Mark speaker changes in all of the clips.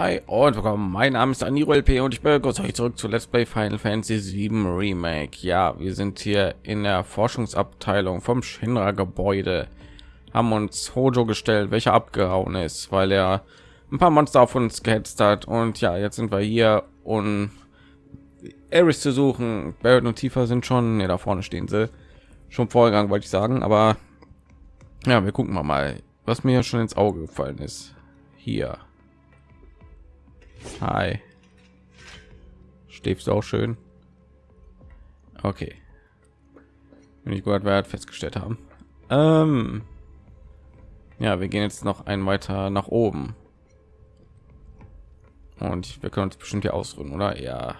Speaker 1: hi und willkommen. Mein Name ist Aniro LP und ich begrüße euch zurück zu Let's Play Final Fantasy 7 Remake. Ja, wir sind hier in der Forschungsabteilung vom Shinra Gebäude. Haben uns Hojo gestellt, welcher abgehauen ist, weil er ein paar Monster auf uns gehetzt hat. Und ja, jetzt sind wir hier, um Eris zu suchen. Barrett und Tifa sind schon, ne, da vorne stehen sie. Schon vorgegangen, wollte ich sagen, aber ja, wir gucken mal mal, was mir schon ins Auge gefallen ist. Hier. Hi. Schläfst du auch schön? Okay. Wenn ich gehört wert festgestellt haben. Ähm ja, wir gehen jetzt noch ein weiter nach oben. Und wir können uns bestimmt hier ausruhen, oder? Ja.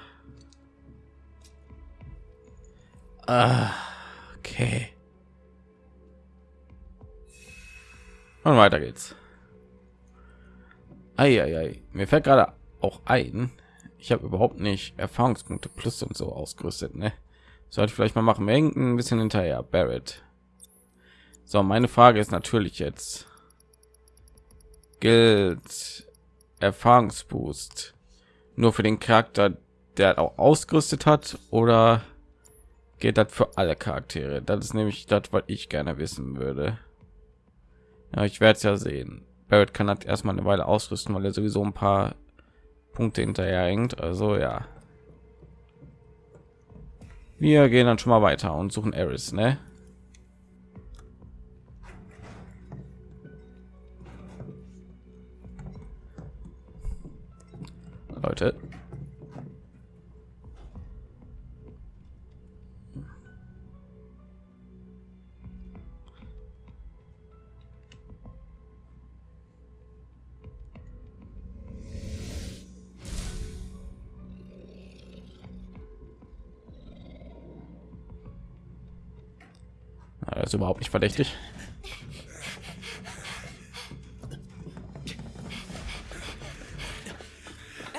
Speaker 1: Ah, okay. Und weiter geht's. Eieiei. Mir fällt gerade auch ein, ich habe überhaupt nicht Erfahrungspunkte plus und so ausgerüstet. Ne? Sollte vielleicht mal machen. Wir ein bisschen hinterher. Barrett. So, meine Frage ist natürlich jetzt: Gilt Erfahrungsboost nur für den Charakter, der auch ausgerüstet hat, oder geht das für alle Charaktere? Das ist nämlich das, was ich gerne wissen würde. Ja, ich werde es ja sehen. Barrett kann das erstmal eine Weile ausrüsten, weil er sowieso ein paar Punkte hinterher hängt. Also ja. Wir gehen dann schon mal weiter und suchen Eris, ne? Leute, Ist überhaupt nicht verdächtig.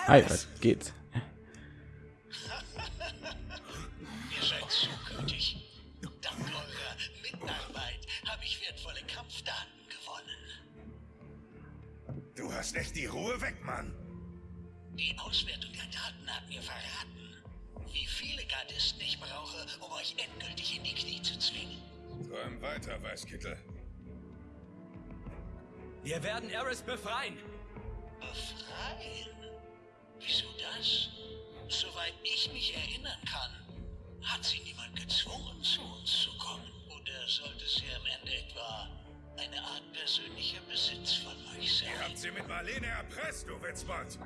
Speaker 1: Hi, was?
Speaker 2: Weißkittel.
Speaker 3: Wir werden Eris befreien.
Speaker 4: Befreien? Wieso das? Soweit ich mich erinnern kann, hat sie niemand gezwungen, zu uns zu kommen. Oder sollte sie am Ende etwa eine Art persönlicher Besitz von euch
Speaker 2: Ihr habt
Speaker 4: sein?
Speaker 2: sie mit Marlene erpresst, du Witzbot.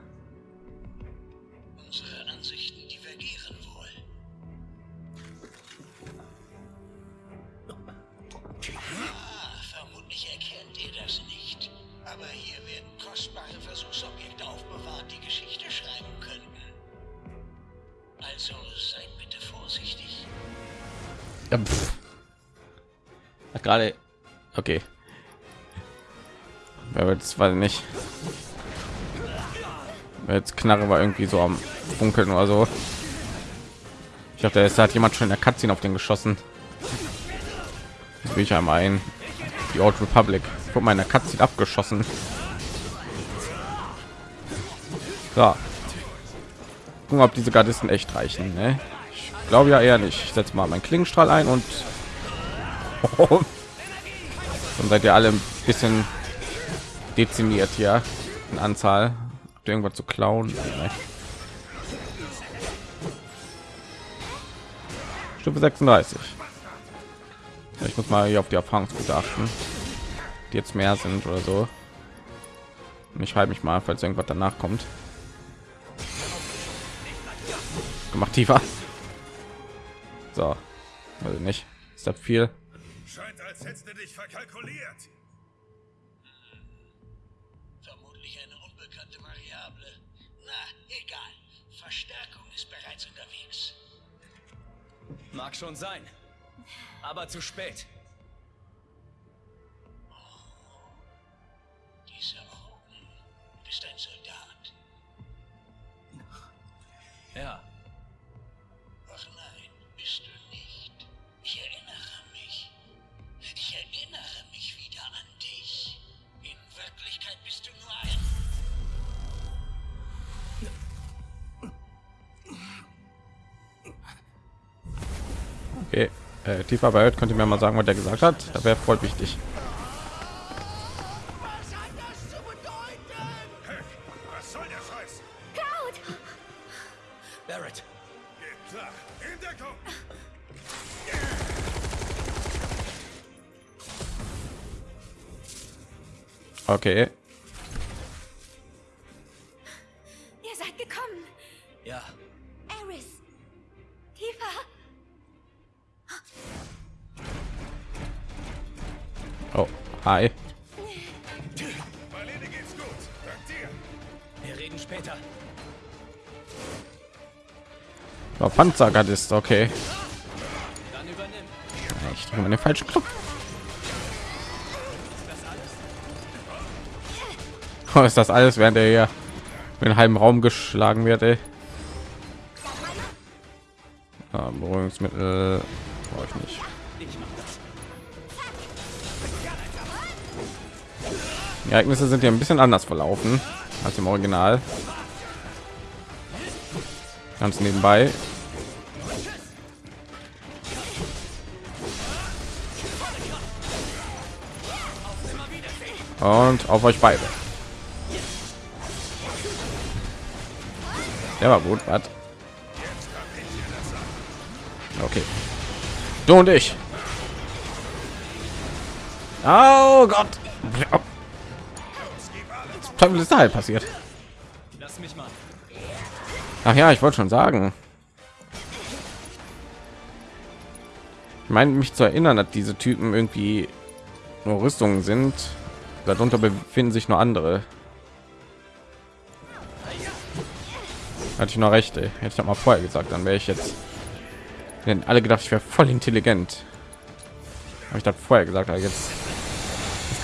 Speaker 4: Unsere Ansichten divergieren wohl. Aber hier werden kostbare Versuchsobjekte aufbewahrt, die Geschichte schreiben könnten. Also seid bitte vorsichtig.
Speaker 1: Ja. Hat gerade okay. Wer jetzt weiß ich nicht. Jetzt Knarre war irgendwie so am Funkeln oder so. Ich dachte, es hat jemand schon in der Cutscene auf den geschossen. Jetzt will ich einmal ein. Die Old Republic. In der Cutscene abgeschossen. So. Gucken, ob diese Gardisten echt reichen. Ne? Ich glaube ja eher nicht. Ich setze mal meinen Klingenstrahl ein und dann seid ihr alle ein bisschen dezimiert hier in Anzahl. Habt ihr irgendwas zu klauen? Nee. Stufe 36. Ja, Ich muss mal hier auf die Erfahrungspunkte achten, jetzt mehr sind oder so. Und ich halte mich mal, falls irgendwas danach kommt. Gemacht tiefer. So, also nicht. Ist das viel?
Speaker 2: Scheint, als hättest du dich verkalkuliert.
Speaker 4: Vermutlich eine unbekannte Variable. Na, egal. Verstärkung ist bereits unterwegs.
Speaker 3: Mag schon sein. Aber zu spät.
Speaker 1: Tiefer bei könnt ihr mir mal sagen, was der gesagt hat. Das wäre voll wichtig. Okay,
Speaker 5: Ihr seid gekommen.
Speaker 3: ja,
Speaker 5: Eris. Tifa.
Speaker 1: Hi.
Speaker 3: Wir reden später.
Speaker 1: Oh, Panzergardist, okay.
Speaker 3: Dann übernimm.
Speaker 1: Ich den falschen Knopf. Oh, ist das alles, während er hier in den halben Raum geschlagen wird, ey. Ah, Beruhigungsmittel brauche ich nicht. Die Ereignisse sind ja ein bisschen anders verlaufen als im Original. Ganz nebenbei. Und auf euch beide. Der war gut, was? Okay. Du und ich. Oh Gott. Was ist da halt passiert?
Speaker 3: Lass mich mal.
Speaker 1: Ach ja, ich wollte schon sagen. Ich meine mich zu erinnern, dass diese Typen irgendwie nur Rüstungen sind. Darunter befinden sich nur andere. Hatte ich noch recht, ey. hätte ich doch mal vorher gesagt, dann wäre ich jetzt. Denn alle gedacht, ich wäre voll intelligent. Habe ich das vorher gesagt, aber jetzt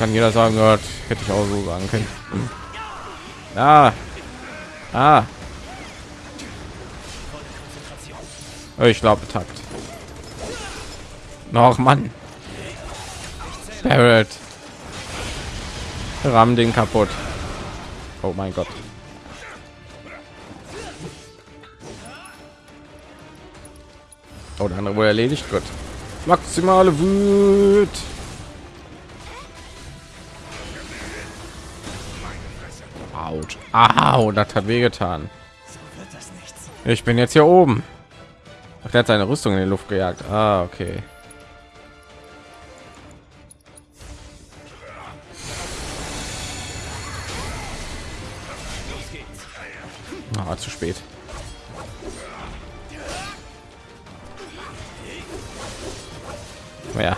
Speaker 1: kann jeder sagen, Gott, hätte ich auch so sagen können. Ah, ah, Ich glaube, Takt. Noch Mann. Barrett. Ramm den kaputt. Oh mein Gott. Oh, der andere wurde erledigt. Gut. Maximale Wut. Autsch. Au, das hat wehgetan. Ich bin jetzt hier oben. Ach, der hat seine Rüstung in die Luft gejagt. Ah, okay. Ah, zu spät. Ja.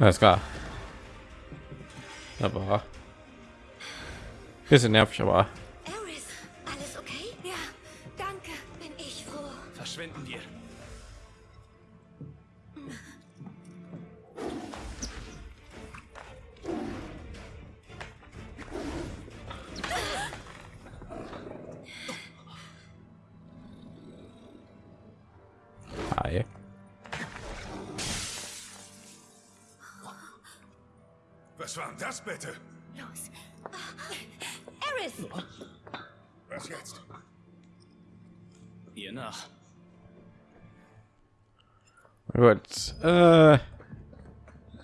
Speaker 1: Alles klar. Aber bisschen nervig, aber
Speaker 5: Eris, alles okay? Ja, danke. Bin ich froh.
Speaker 3: Verschwinden wir.
Speaker 2: Das bitte?
Speaker 5: Los. Eris!
Speaker 2: Was jetzt?
Speaker 3: Ihr nach.
Speaker 1: Gut. Äh,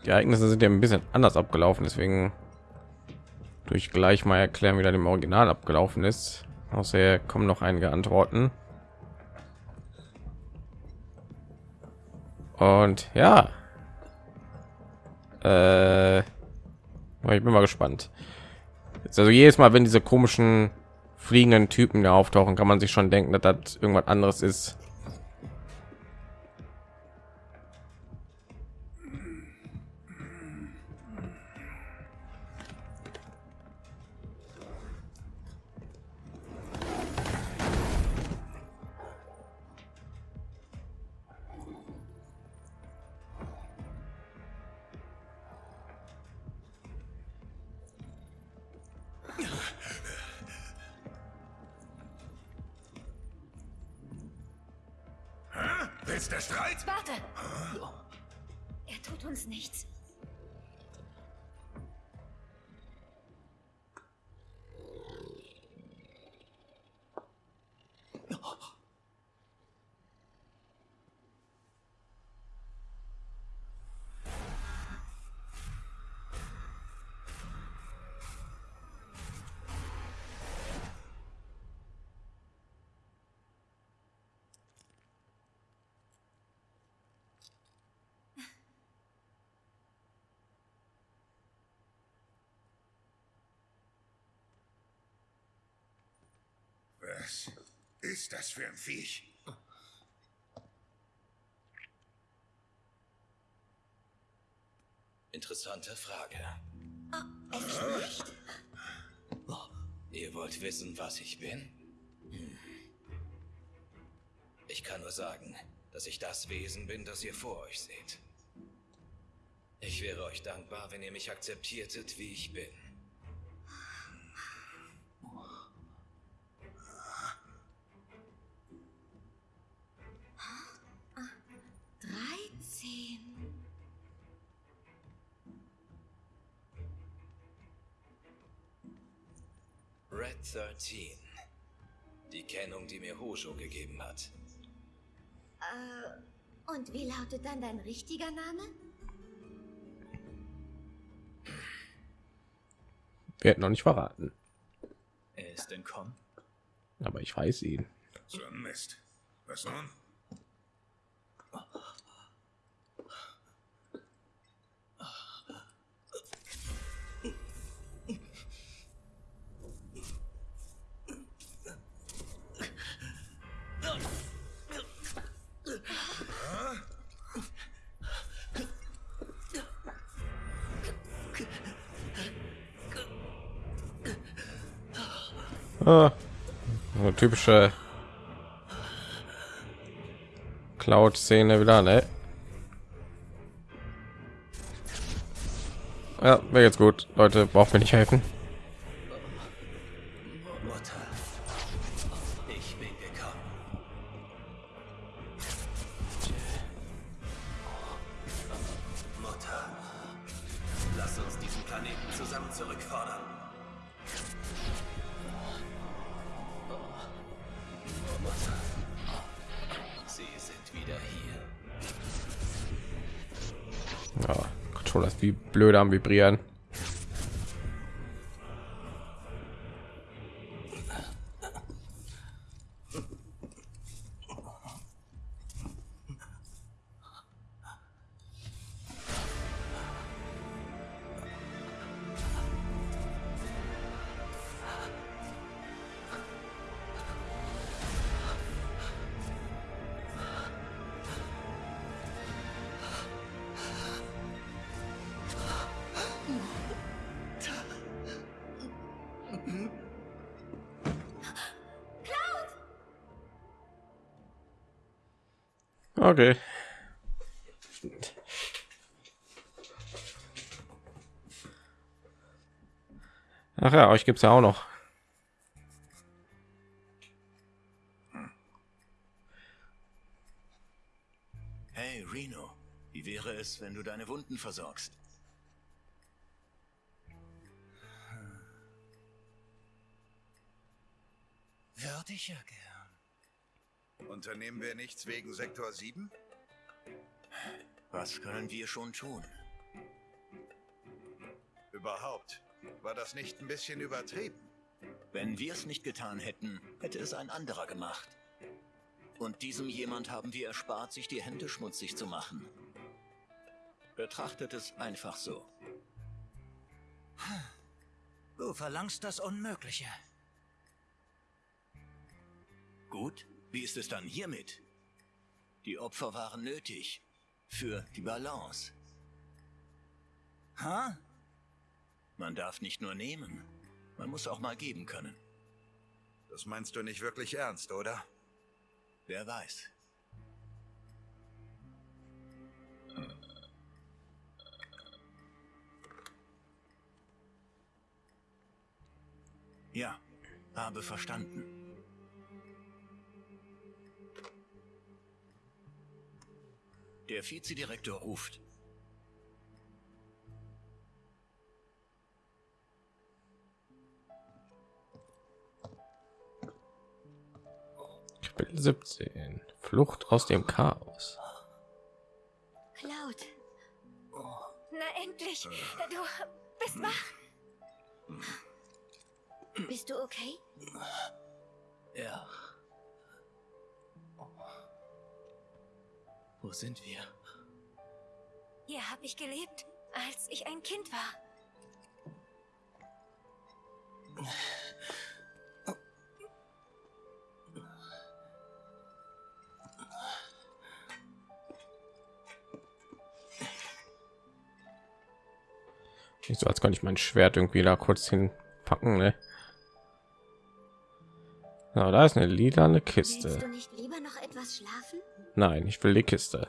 Speaker 1: die Ereignisse sind ja ein bisschen anders abgelaufen, deswegen durch gleich mal erklären, wie das im Original abgelaufen ist. Außer kommen noch einige Antworten. Und ja, äh, ich bin mal gespannt. Jetzt also jedes Mal, wenn diese komischen fliegenden Typen da auftauchen, kann man sich schon denken, dass das irgendwas anderes ist.
Speaker 6: Was ist das für ein Viech?
Speaker 7: Interessante Frage.
Speaker 8: Es ist nicht.
Speaker 7: Ihr wollt wissen, was ich bin? Hm. Ich kann nur sagen, dass ich das Wesen bin, das ihr vor euch seht. Ich wäre euch dankbar, wenn ihr mich akzeptiertet, wie ich bin. Red 13. Die Kennung, die mir Hojo gegeben hat.
Speaker 8: Und wie lautet dann dein richtiger Name?
Speaker 1: Wir hätten noch nicht verraten,
Speaker 3: Er ist entkommen.
Speaker 1: aber ich weiß ihn.
Speaker 6: So ein Mist. Was nun?
Speaker 1: Ah, so typische Cloud-Szene wieder, ne? Ja, mir geht's gut. Leute, braucht mir nicht helfen. Vibrieren. Okay. Ach ja, euch gibt's ja auch noch.
Speaker 7: Hey Reno, wie wäre es, wenn du deine Wunden versorgst?
Speaker 3: Würde ich ja gern.
Speaker 6: Unternehmen wir nichts wegen Sektor 7?
Speaker 7: Was können wir schon tun?
Speaker 6: Überhaupt. War das nicht ein bisschen übertrieben?
Speaker 7: Wenn wir es nicht getan hätten, hätte es ein anderer gemacht. Und diesem jemand haben wir erspart, sich die Hände schmutzig zu machen. Betrachtet es einfach so.
Speaker 3: Du verlangst das Unmögliche.
Speaker 7: Gut, wie ist es dann hiermit? Die Opfer waren nötig. Für die Balance.
Speaker 3: Ha?
Speaker 7: Man darf nicht nur nehmen, man muss auch mal geben können.
Speaker 6: Das meinst du nicht wirklich ernst, oder?
Speaker 7: Wer weiß. Ja, habe verstanden. Der Vizedirektor ruft.
Speaker 1: Kapitel 17. Flucht aus dem Chaos.
Speaker 8: Cloud. Na endlich. Du bist wach. Bist du okay?
Speaker 3: Ja. Wo sind wir?
Speaker 8: Hier habe ich gelebt, als ich ein Kind war.
Speaker 1: Nicht so, als kann ich mein Schwert irgendwie da kurz hinpacken, ne? Na, da ist eine lilane Kiste.
Speaker 5: nicht lieber. Etwas schlafen?
Speaker 1: Nein, ich will die Kiste.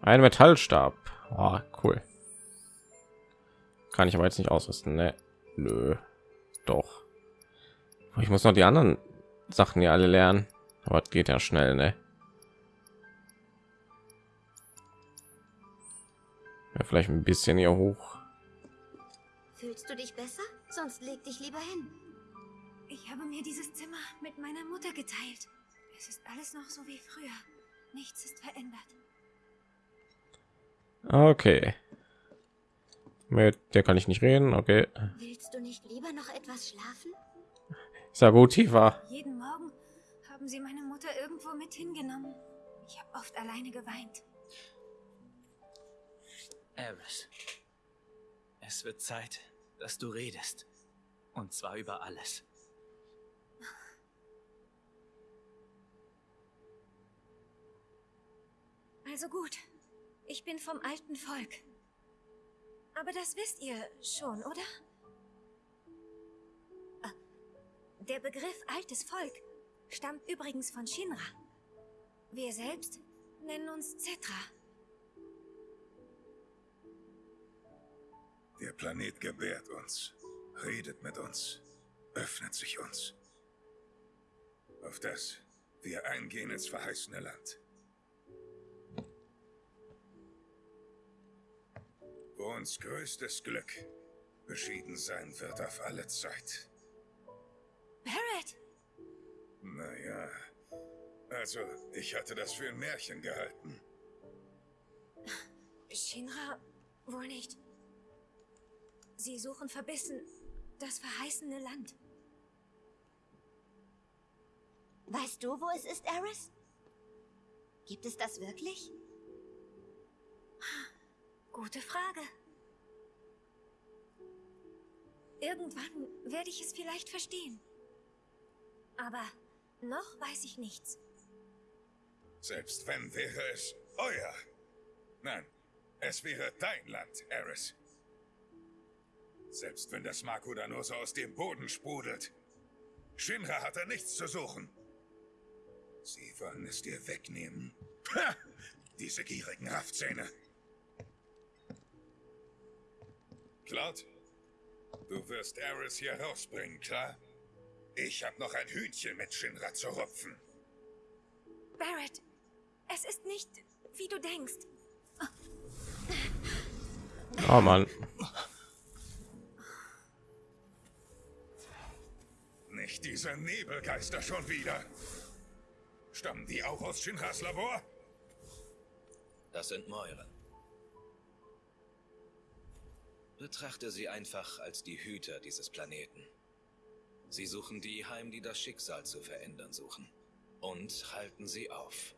Speaker 1: Ein Metallstab. Oh, cool. Kann ich aber jetzt nicht ausrüsten. Ne? Nö. Doch. Ich muss noch die anderen Sachen ja alle lernen. Aber es geht ja schnell, ne? Ja, vielleicht ein bisschen hier hoch.
Speaker 5: Fühlst du dich besser? Sonst leg dich lieber hin.
Speaker 8: Ich habe mir dieses Zimmer mit meiner Mutter geteilt. Es ist alles noch so wie früher. Nichts ist verändert.
Speaker 1: Okay. Mit der kann ich nicht reden. Okay.
Speaker 5: Willst du nicht lieber noch etwas schlafen?
Speaker 1: Ist ja gut, tiefer.
Speaker 8: Jeden Morgen haben sie meine Mutter irgendwo mit hingenommen. Ich habe oft alleine geweint.
Speaker 3: Eris. Es wird Zeit, dass du redest. Und zwar über alles.
Speaker 8: Also gut. Ich bin vom alten Volk. Aber das wisst ihr schon, oder? Ah, Der Begriff altes Volk stammt übrigens von Shinra. Wir selbst nennen uns Zetra.
Speaker 2: Der Planet gebärt uns, redet mit uns, öffnet sich uns. Auf das wir eingehen ins verheißene Land. Uns größtes Glück beschieden sein wird auf alle Zeit.
Speaker 8: Barrett!
Speaker 2: Naja, also ich hatte das für ein Märchen gehalten.
Speaker 8: Shinra wohl nicht. Sie suchen verbissen das verheißene Land.
Speaker 5: Weißt du, wo es ist, Eris? Gibt es das wirklich?
Speaker 8: Gute Frage. Irgendwann werde ich es vielleicht verstehen. Aber noch weiß ich nichts.
Speaker 2: Selbst wenn wäre es euer. Nein, es wäre dein Land, Eris. Selbst wenn das Makuda nur so aus dem Boden sprudelt. Shinra hat da nichts zu suchen. Sie wollen es dir wegnehmen. Ha! Diese gierigen Raftzähne. Cloud, du wirst Eris hier rausbringen, klar? Ich habe noch ein Hühnchen mit Shinra zu rupfen.
Speaker 8: Barrett, es ist nicht, wie du denkst.
Speaker 1: Oh Mann.
Speaker 2: Nicht diese Nebelgeister schon wieder. Stammen die auch aus Shinras Labor?
Speaker 9: Das sind Mäuren. Betrachte sie einfach als die Hüter dieses Planeten. Sie suchen die heim, die das Schicksal zu verändern suchen. Und halten sie auf.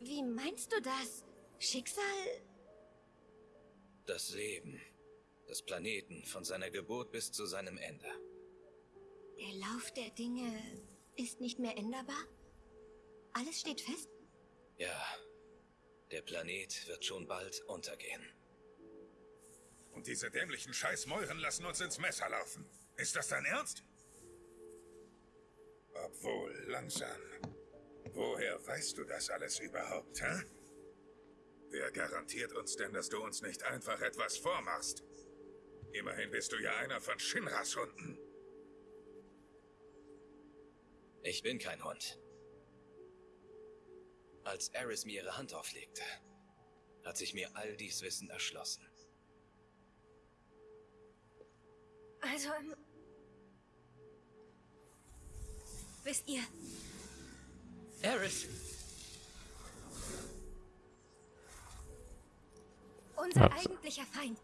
Speaker 5: Wie meinst du das? Schicksal?
Speaker 9: Das Leben des Planeten von seiner Geburt bis zu seinem Ende.
Speaker 5: Der Lauf der Dinge ist nicht mehr änderbar? Alles steht fest?
Speaker 9: Ja, der Planet wird schon bald untergehen.
Speaker 2: Und diese dämlichen Scheißmäuren lassen uns ins Messer laufen. Ist das dein Ernst? Obwohl, langsam. Woher weißt du das alles überhaupt, hä? Wer garantiert uns denn, dass du uns nicht einfach etwas vormachst? Immerhin bist du ja einer von Shinras Hunden.
Speaker 9: Ich bin kein Hund. Als Eris mir ihre Hand auflegte, hat sich mir all dies Wissen erschlossen.
Speaker 8: Also, ähm, wisst ihr,
Speaker 3: Eris!
Speaker 8: unser
Speaker 1: Ja.
Speaker 8: eigentlicher Feind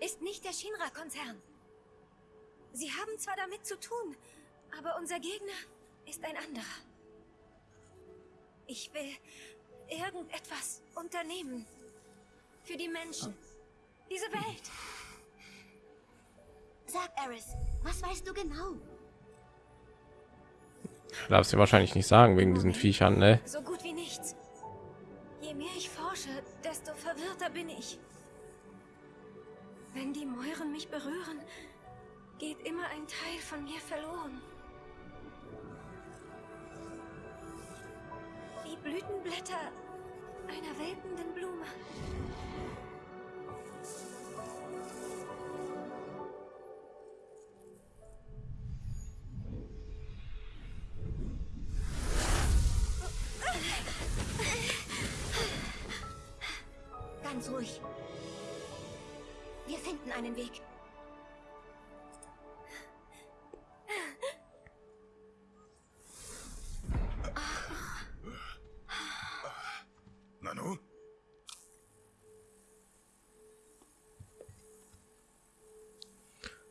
Speaker 8: ist nicht der Shinra-Konzern. Sie haben zwar damit zu tun, aber unser Gegner ist ein anderer. Ich will irgendetwas unternehmen. Für die Menschen. Diese Welt.
Speaker 5: Sag, Eris, was weißt du genau?
Speaker 1: Darfst du wahrscheinlich nicht sagen wegen diesen Viechern, ne?
Speaker 8: So gut wie nichts. Je mehr ich forsche, desto verwirrter bin ich. Wenn die Mäuren mich berühren, geht immer ein Teil von mir verloren. Blütenblätter einer welkenden Blume.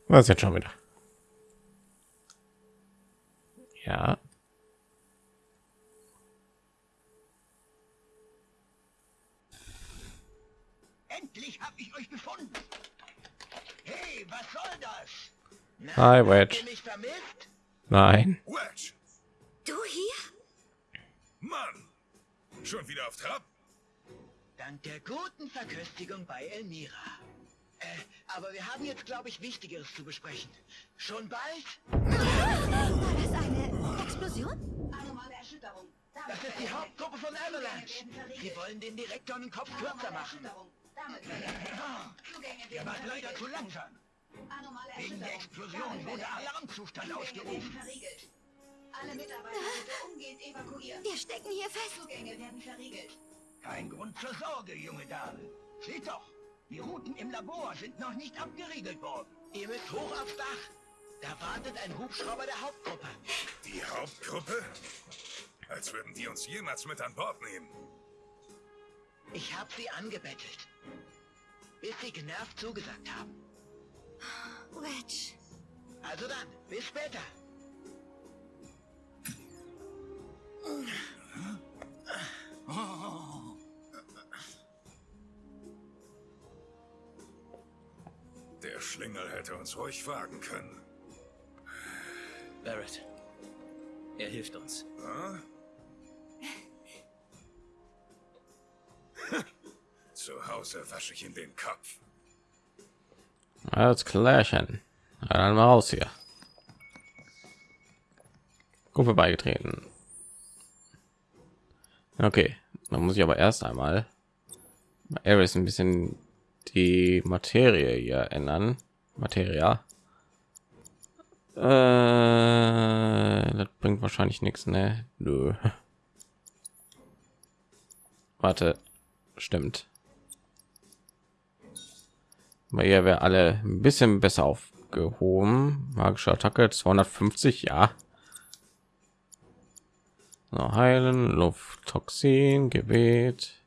Speaker 1: Was jetzt schon wieder? Ja.
Speaker 10: Endlich hab ich euch gefunden. Hey, was soll das? Na,
Speaker 1: Hi, Wedge.
Speaker 10: ihr mich vermisst?
Speaker 1: Nein.
Speaker 2: Wedge!
Speaker 5: Du hier?
Speaker 2: Mann! Schon wieder auf Trab?
Speaker 10: Dank der guten Verköstigung bei Elmira. Äh, aber wir haben jetzt, glaube ich, Wichtigeres zu besprechen. Schon bald?
Speaker 5: War das eine Explosion?
Speaker 11: Anomale Erschütterung. Damit
Speaker 10: Das ist die Hauptgruppe von Avalanche. Sie wollen den Direktor den Kopf kürzer machen.
Speaker 11: Werden
Speaker 10: wart leider zu langsam.
Speaker 11: Anomale
Speaker 10: Wegen der
Speaker 11: Erschütterung.
Speaker 10: Explosion wurde Alarmzustand ausgerufen.
Speaker 11: Alle Mitarbeiter bitte umgehend evakuieren.
Speaker 5: Wir stecken hier fest.
Speaker 11: Zugänge werden verriegelt.
Speaker 10: Kein Grund zur Sorge, junge Dame. Seht doch, die Routen im Labor sind noch nicht abgeriegelt worden. Ihr müsst hoch aufs Dach. Da wartet ein Hubschrauber der Hauptgruppe.
Speaker 2: Die Hauptgruppe? Als würden die uns jemals mit an Bord nehmen.
Speaker 10: Ich habe sie angebettelt. Bis sie genervt zugesagt haben.
Speaker 5: Wedge.
Speaker 10: Also dann, bis später.
Speaker 2: Der Schlingel hätte uns ruhig fragen können.
Speaker 3: Barrett. Er hilft uns.
Speaker 2: Hm? Zu Hause wasche ich in den Kopf.
Speaker 1: Alles klärchen. Dann mal raus hier. Gruppe beigetreten. Okay, dann muss ich aber erst einmal bei Ares ein bisschen die Materie hier ändern. Materia. Äh, das bringt wahrscheinlich nichts, ne? Nö. Warte, stimmt. Bei ihr wäre alle ein bisschen besser aufgehoben. Magische Attacke 250, ja. So, heilen, Lufttoxin, Gebet,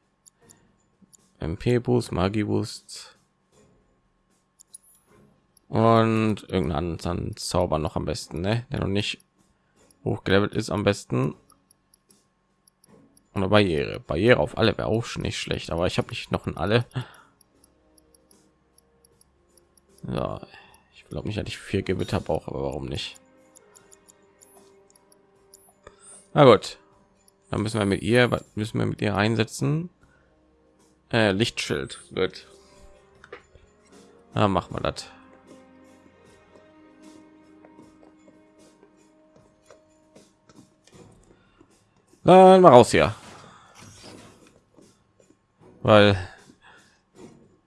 Speaker 1: MP Boost, Magie Boost und irgendeinen Zauber noch am besten, ne? Der noch nicht hochgelevelt ist am besten. Und eine Barriere, Barriere auf alle wäre auch nicht schlecht, aber ich habe nicht noch in alle. Ja, ich glaube nicht, dass ich vier Gewitter brauche, aber warum nicht? Na gut, dann müssen wir mit ihr, müssen wir mit ihr einsetzen? Äh, Lichtschild wird. Machen wir das. Dann mal raus hier. Weil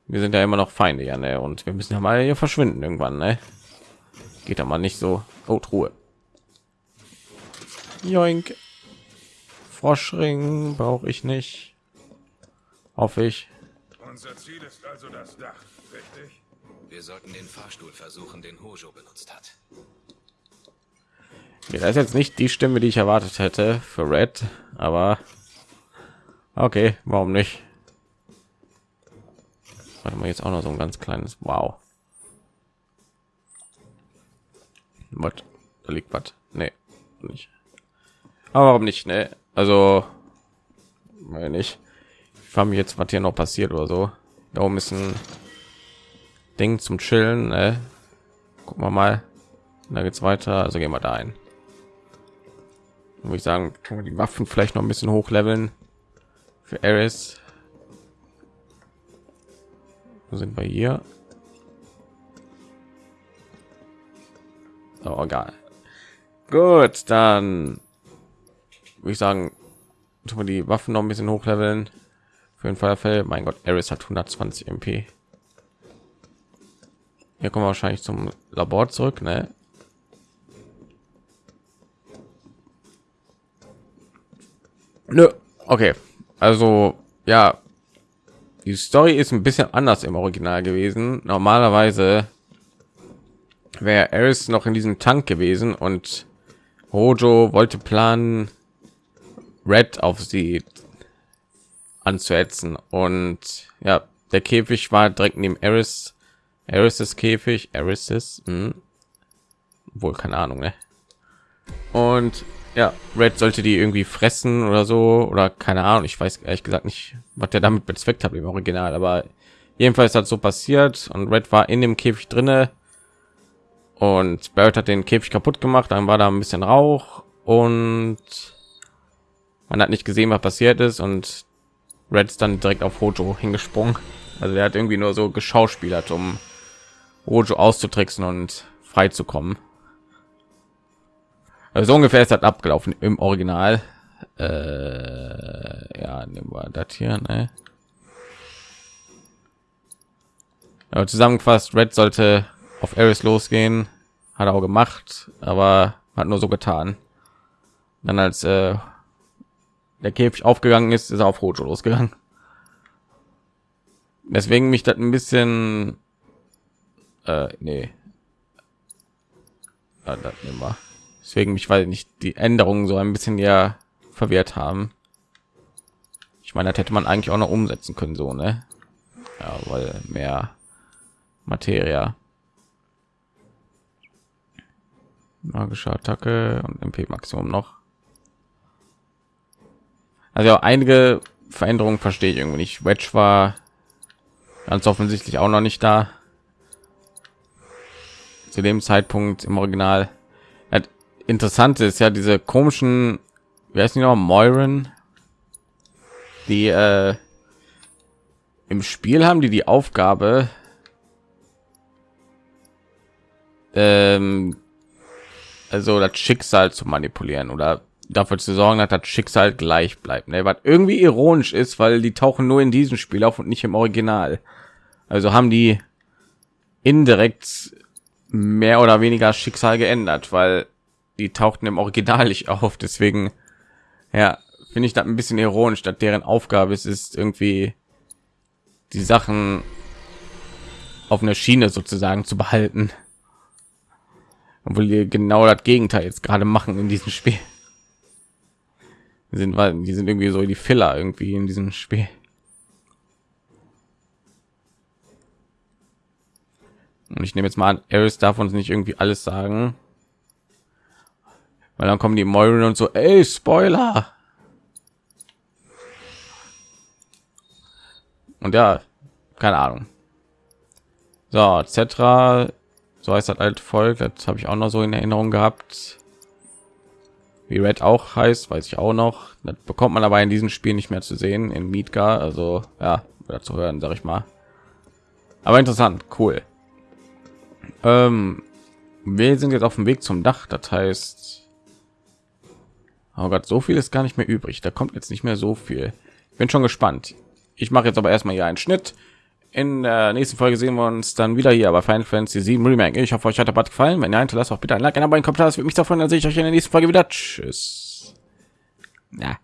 Speaker 1: wir sind ja immer noch Feinde, ja, ne? Und wir müssen ja mal hier verschwinden irgendwann, ne? Geht da mal nicht so. Oh, Truhe. Joink. Froschring brauche ich nicht. Hoffe ich.
Speaker 2: Unser Ziel ist also das Dach, richtig?
Speaker 9: Wir sollten den Fahrstuhl versuchen, den Hojo benutzt hat.
Speaker 1: Ja, das ist jetzt nicht die Stimme, die ich erwartet hätte für Red, aber okay, warum nicht? Warte mal, jetzt auch noch so ein ganz kleines Wow. Was? Da liegt was? Nee, nicht. Aber warum nicht? Ne? Also, wenn ich, ich frage mich jetzt, was hier noch passiert oder so. Da oben ist ein Ding zum Chillen. Ne? Gucken wir mal. Da geht's weiter. Also gehen wir da ein. Würde ich sagen, können wir die Waffen vielleicht noch ein bisschen hochleveln für Eris. Wo sind wir hier? Oh, egal. Gut, dann würde ich sagen, tun wir die Waffen noch ein bisschen hochleveln. Für den Feuerfell. Mein Gott, Eris hat 120 MP. Hier kommen wir wahrscheinlich zum Labor zurück, ne? Nö, okay. Also, ja, die Story ist ein bisschen anders im Original gewesen. Normalerweise wäre Eris noch in diesem Tank gewesen und Hojo wollte planen, Red auf sie anzuhetzen und ja, der Käfig war direkt neben Eris, Eris Käfig, Eris ist hm. wohl keine Ahnung, ne? Und ja, Red sollte die irgendwie fressen oder so oder keine Ahnung. Ich weiß ehrlich gesagt nicht, was der damit bezweckt hat im Original, aber jedenfalls hat so passiert und Red war in dem Käfig drinne und Barrett hat den Käfig kaputt gemacht. Dann war da ein bisschen Rauch und man hat nicht gesehen, was passiert ist und Red ist dann direkt auf Hojo hingesprungen. Also er hat irgendwie nur so geschauspielert, um Hojo auszutricksen und frei zu kommen. Also so ungefähr ist das abgelaufen im Original. Äh, ja, nehmen wir das hier. Ne? Ja, zusammengefasst, Red sollte auf Eris losgehen, hat er auch gemacht, aber hat nur so getan. Dann als äh, der Käfig aufgegangen ist, ist er auf Hojo losgegangen. Deswegen mich das ein bisschen, äh, nee, ja, das nehmen wir. Deswegen mich, weil nicht die Änderungen so ein bisschen ja verwehrt haben. Ich meine, das hätte man eigentlich auch noch umsetzen können, so ne? Ja, weil mehr Materia. Magische Attacke und MP Maximum noch. Also einige Veränderungen verstehe ich irgendwie nicht. Wedge war ganz offensichtlich auch noch nicht da. Zu dem Zeitpunkt im Original. Interessante ist ja diese komischen, wie heißt die noch, Moiren, die äh, im Spiel haben die die Aufgabe, ähm, also das Schicksal zu manipulieren oder dafür zu sorgen, dass das Schicksal gleich bleibt. Ne? Was irgendwie ironisch ist, weil die tauchen nur in diesem Spiel auf und nicht im Original. Also haben die indirekt mehr oder weniger Schicksal geändert, weil die tauchten im Original nicht auf. Deswegen, ja, finde ich das ein bisschen ironisch, dass deren Aufgabe es ist, irgendwie die Sachen auf einer Schiene sozusagen zu behalten obwohl wir genau das Gegenteil jetzt gerade machen in diesem Spiel. Wir sind die sind irgendwie so die Filler irgendwie in diesem Spiel. Und ich nehme jetzt mal an, Eris darf uns nicht irgendwie alles sagen, weil dann kommen die Moiren und so, ey, Spoiler. Und ja, keine Ahnung. So, etc so heißt das alte Volk das habe ich auch noch so in erinnerung gehabt wie red auch heißt weiß ich auch noch das bekommt man aber in diesem spiel nicht mehr zu sehen in Midgar. also ja zu hören sage ich mal aber interessant cool ähm, wir sind jetzt auf dem weg zum dach das heißt oh gott so viel ist gar nicht mehr übrig da kommt jetzt nicht mehr so viel bin schon gespannt ich mache jetzt aber erstmal hier einen schnitt in der nächsten Folge sehen wir uns dann wieder hier bei Final Fantasy 7 Remake. Ich hoffe, euch hat der Bad gefallen. Wenn ihr hinterlasst auch bitte ein Like, ein Abo, ein Kommentar. Das würde mich davon. Dann sehe ich euch in der nächsten Folge wieder. Tschüss. Ja.